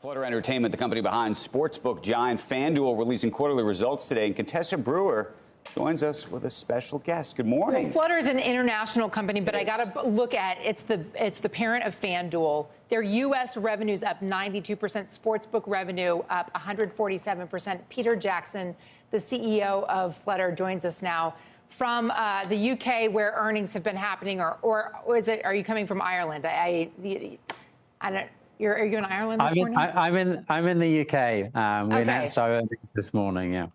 Flutter Entertainment, the company behind sportsbook giant FanDuel, releasing quarterly results today. And Contessa Brewer joins us with a special guest. Good morning. Well, Flutter is an international company, but I got to look at it's the it's the parent of FanDuel. Their U.S. revenues up 92%, sportsbook revenue up 147%. Peter Jackson, the CEO of Flutter, joins us now from uh, the UK, where earnings have been happening, or or, or is it? Are you coming from Ireland? I, I, I don't. You're, are you in Ireland this I'm morning? In, I, am in. I'm in the UK. Um, we okay. announced our earnings this morning. Yeah.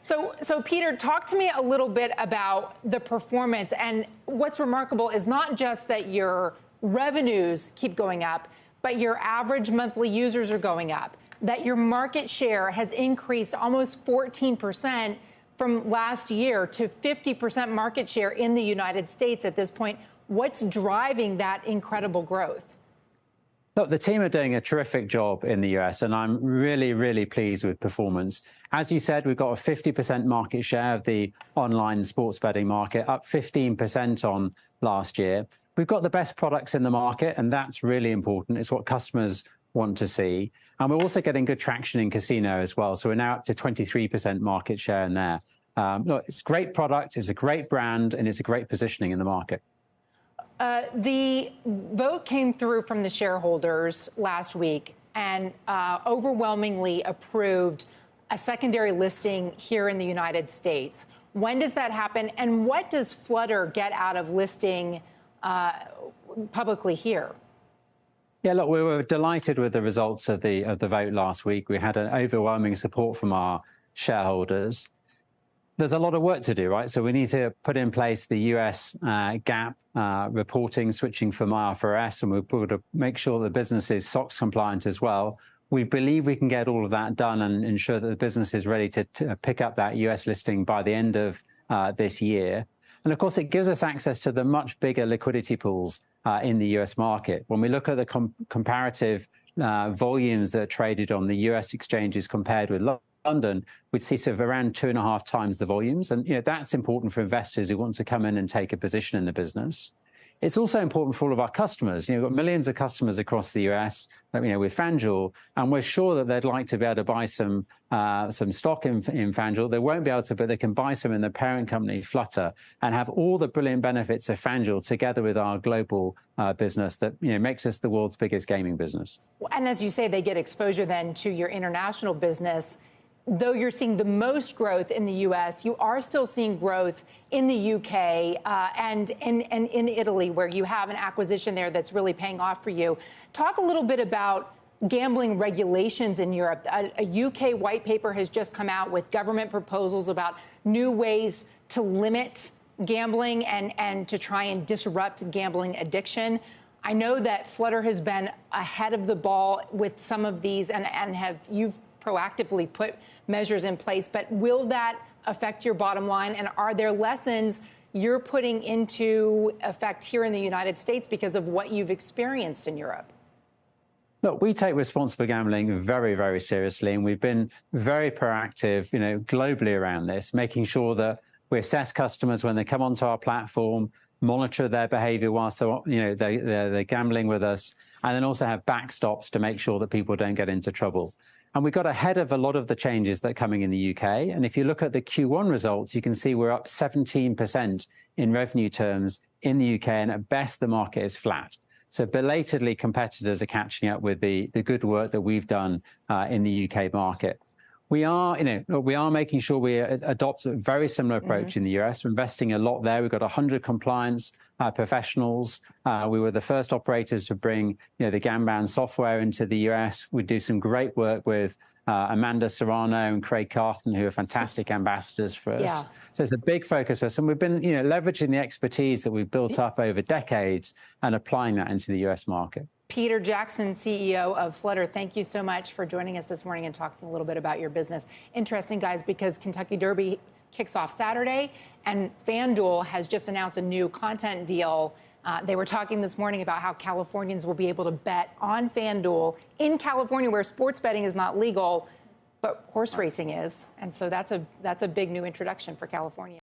So, so Peter, talk to me a little bit about the performance. And what's remarkable is not just that your revenues keep going up, but your average monthly users are going up. That your market share has increased almost 14 percent from last year to 50 percent market share in the United States at this point. What's driving that incredible growth? Look, the team are doing a terrific job in the US, and I'm really, really pleased with performance. As you said, we've got a 50% market share of the online sports betting market, up 15% on last year. We've got the best products in the market, and that's really important. It's what customers want to see. And we're also getting good traction in casino as well. So we're now up to 23% market share in there. Um, look, it's a great product, it's a great brand, and it's a great positioning in the market. Uh, the vote came through from the shareholders last week and uh, overwhelmingly approved a secondary listing here in the United States. When does that happen, and what does Flutter get out of listing uh, publicly here? Yeah, look, we were delighted with the results of the of the vote last week. We had an overwhelming support from our shareholders there's a lot of work to do, right? So we need to put in place the US uh, GAAP uh, reporting, switching from IFRS, and we've got to make sure the business is SOX compliant as well. We believe we can get all of that done and ensure that the business is ready to, to pick up that US listing by the end of uh, this year. And of course, it gives us access to the much bigger liquidity pools uh, in the US market. When we look at the com comparative uh, volumes that are traded on the US exchanges compared with London, see sort of around two and a half times the volumes. And you know, that's important for investors who want to come in and take a position in the business. It's also important for all of our customers. You know, we've got millions of customers across the US, you know, with FanDuel, and we're sure that they'd like to be able to buy some uh, some stock in, in FanDuel. They won't be able to, but they can buy some in the parent company, Flutter, and have all the brilliant benefits of FanDuel together with our global uh, business that you know makes us the world's biggest gaming business. And as you say, they get exposure then to your international business though you're seeing the most growth in the U.S., you are still seeing growth in the U.K. Uh, and, in, and in Italy, where you have an acquisition there that's really paying off for you. Talk a little bit about gambling regulations in Europe. A, a UK white paper has just come out with government proposals about new ways to limit gambling and, and to try and disrupt gambling addiction. I know that Flutter has been ahead of the ball with some of these and, and have you've proactively put measures in place. But will that affect your bottom line? And are there lessons you're putting into effect here in the United States because of what you've experienced in Europe? Look, we take responsible gambling very, very seriously, and we've been very proactive, you know, globally around this, making sure that we assess customers when they come onto our platform, monitor their behavior whilst they're, you know, they, they're, they're gambling with us, and then also have backstops to make sure that people don't get into trouble. And we got ahead of a lot of the changes that are coming in the UK. And if you look at the Q1 results, you can see we're up 17% in revenue terms in the UK, and at best, the market is flat. So belatedly, competitors are catching up with the, the good work that we've done uh, in the UK market. We are, you know, we are making sure we adopt a very similar approach mm -hmm. in the US. We're investing a lot there. We've got 100 compliance uh, professionals. Uh, we were the first operators to bring, you know, the Gamban software into the US. We do some great work with uh, Amanda Serrano and Craig Carton, who are fantastic ambassadors for us. Yeah. So it's a big focus for us. And we've been, you know, leveraging the expertise that we've built up over decades and applying that into the US market. Peter Jackson, CEO of Flutter, thank you so much for joining us this morning and talking a little bit about your business. Interesting, guys, because Kentucky Derby kicks off Saturday, and FanDuel has just announced a new content deal. Uh, they were talking this morning about how Californians will be able to bet on FanDuel in California, where sports betting is not legal, but horse racing is. And so that's a that's a big new introduction for California.